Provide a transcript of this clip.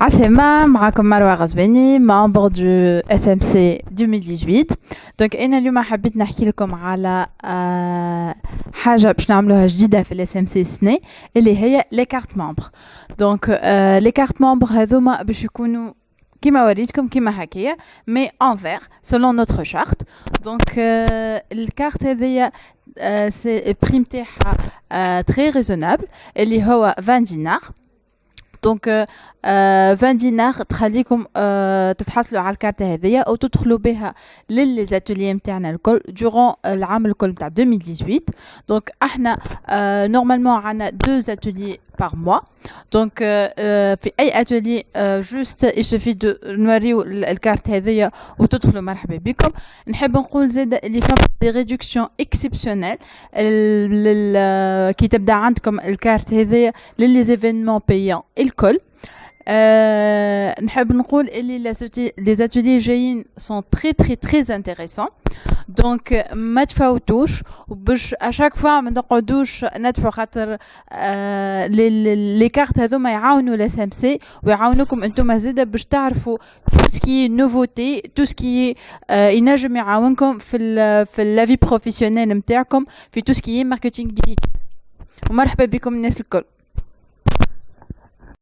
عسلامة معكم مروة غزباني membre de SMC 2018 donc أنا اليوم حبيت نحكي لكم على حاجة باش نعملوها جديدة في ال SMC السنة اللي هي les cartes membres donc les cartes membres هذوما باش يكونوا كيما وريتكم كيما هكايا mais en vert selon notre charte donc ال carte هذيا ce prix متاعها très raisonnable اللي هو 20 دينار دونك 20 دينار تخليكم تتحصلوا على الكارت هذيا أو تدخلوا بها للي زاتولي نتاعنا الكل دورون العام الكل نتاع 2018 دونك إحنا نورمالمون عندنا دو زاتولي par mois. Donc, في أي atelier, juste il suffit de نوريو الكارت هذيا وتدخلوا مرحبا بكم. نحب نقول زاد اللي فما دي ريدكسيون اكسبسيونيل كي تبدا عندكم الكارت هذيا للي زيفينمون بايون الكل. Euh, نحب نقول اللي les ateliers جايين sont très très très intéressants دونك ما تفوتوش وباش à chaque fois ما نقعدوش ندفعوا خاطر les cartes هذوما يعاونوا la SMC ويعاونوكم أنتم زاده باش تعرفوا tout ce qui nouveauté tout ce qui ينجم يعاونكم في ال في la vie professionnelle نتاعكم في tout ce qui marketing digital ومرحبا بكم الناس الكل